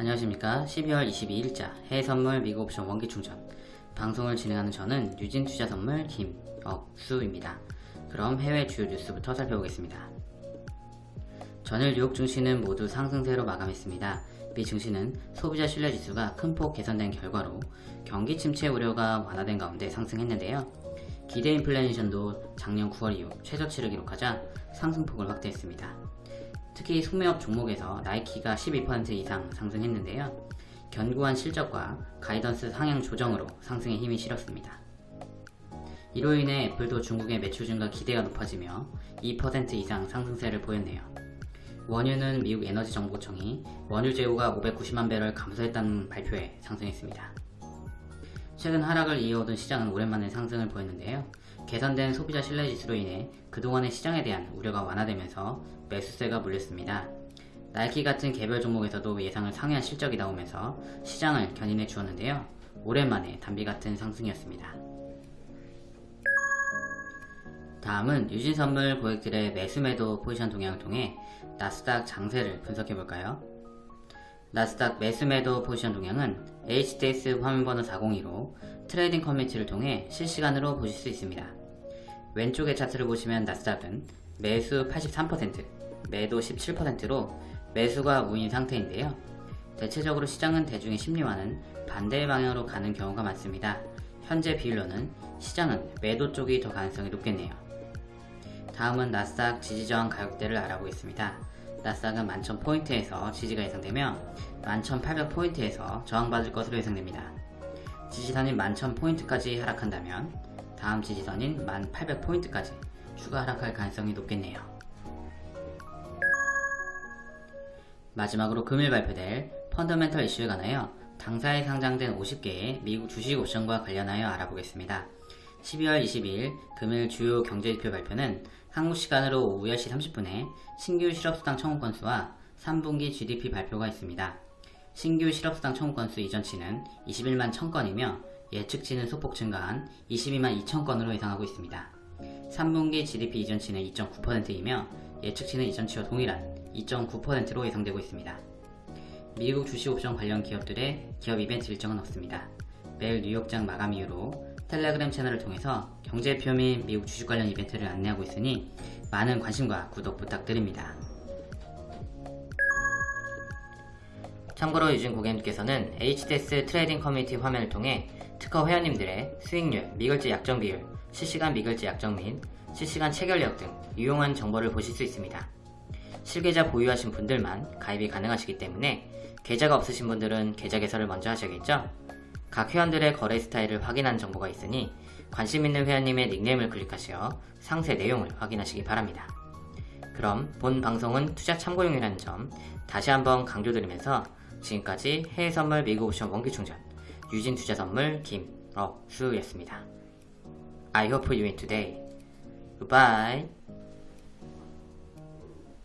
안녕하십니까. 12월 22일자 해외선물 미국 옵션 원기충전. 방송을 진행하는 저는 유진투자선물 김억수입니다. 그럼 해외 주요 뉴스부터 살펴보겠습니다. 전일 뉴욕 증시는 모두 상승세로 마감했습니다. 미 증시는 소비자 신뢰지수가 큰 폭 개선된 결과로 경기 침체 우려가 완화된 가운데 상승했는데요. 기대 인플레이션도 작년 9월 이후 최저치를 기록하자 상승폭을 확대했습니다 특히 소매업 종목에서 나이키가 12% 이상 상승했는데요. 견고한 실적과 가이던스 상향 조정으로 상승에 힘이 실었습니다. 이로 인해 애플도 중국의 매출 증가 기대가 높아지며 2% 이상 상승세를 보였네요. 원유는 미국 에너지정보청이 원유 재고가 590만 배럴 감소했다는 발표에 상승했습니다. 최근 하락을 이어오던 시장은 오랜만에 상승을 보였는데요. 개선된 소비자 신뢰지수로 인해 그동안의 시장에 대한 우려가 완화되면서 매수세가 몰렸습니다. 나이키 같은 개별 종목에서도 예상을 상회한 실적이 나오면서 시장을 견인해 주었는데요. 오랜만에 단비 같은 상승이었습니다. 다음은 유진선물 고객들의 매수매도 포지션 동향을 통해 나스닥 장세를 분석해 볼까요? 나스닥 매수매도 포지션 동향은 HTS 화면번호 402로 트레이딩 커뮤니티를 통해 실시간으로 보실 수 있습니다. 왼쪽의 차트를 보시면 나스닥은 매수 83%, 매도 17%로 매수가 우인 상태인데요. 대체적으로 시장은 대중의 심리와는 반대의 방향으로 가는 경우가 많습니다. 현재 비율로는 시장은 매도 쪽이 더 가능성이 높겠네요. 다음은 나스닥 지지저항 가격대를 알아보겠습니다. 나스닥은 11,000포인트에서 지지가 예상되며 11,800포인트에서 저항받을 것으로 예상됩니다. 지지선인 11,000포인트까지 하락한다면 다음 지지선인 1,800포인트까지 추가 하락할 가능성이 높겠네요. 마지막으로 금일 발표될 펀더멘털 이슈에 관하여 당사에 상장된 50개의 미국 주식 옵션과 관련하여 알아보겠습니다. 12월 22일 금일 주요 경제지표 발표는 한국 시간으로 오후 10시 30분에 신규 실업수당 청구 건수와 3분기 GDP 발표가 있습니다. 신규 실업수당 청구 건수 이전치는 21만 1000건이며 예측치는 소폭 증가한 22만 2000건으로 예상하고 있습니다. 3분기 GDP 이전치는 2.9%이며 예측치는 이전치와 동일한 2.9%로 예상되고 있습니다. 미국 주식 옵션 관련 기업들의 기업 이벤트 일정은 없습니다. 매일 뉴욕장 마감 이후로 텔레그램 채널을 통해서 경제표 및 미국 주식 관련 이벤트를 안내하고 있으니 많은 관심과 구독 부탁드립니다. 참고로 유진 고객님께서는 HTS 트레이딩 커뮤니티 화면을 통해 특허 회원님들의 수익률, 미결제 약정 비율, 실시간 미결제 약정 및 실시간 체결력 등 유용한 정보를 보실 수 있습니다. 실계좌 보유하신 분들만 가입이 가능하시기 때문에 계좌가 없으신 분들은 계좌 개설을 먼저 하셔야겠죠? 각 회원들의 거래 스타일을 확인한 정보가 있으니 관심 있는 회원님의 닉네임을 클릭하시어 상세 내용을 확인하시기 바랍니다. 그럼 본 방송은 투자 참고용이라는 점 다시 한번 강조드리면서 지금까지 해외선물 미국 옵션 원기충전 유진투자선물 김억수였습니다. I hope you win today. Goodbye.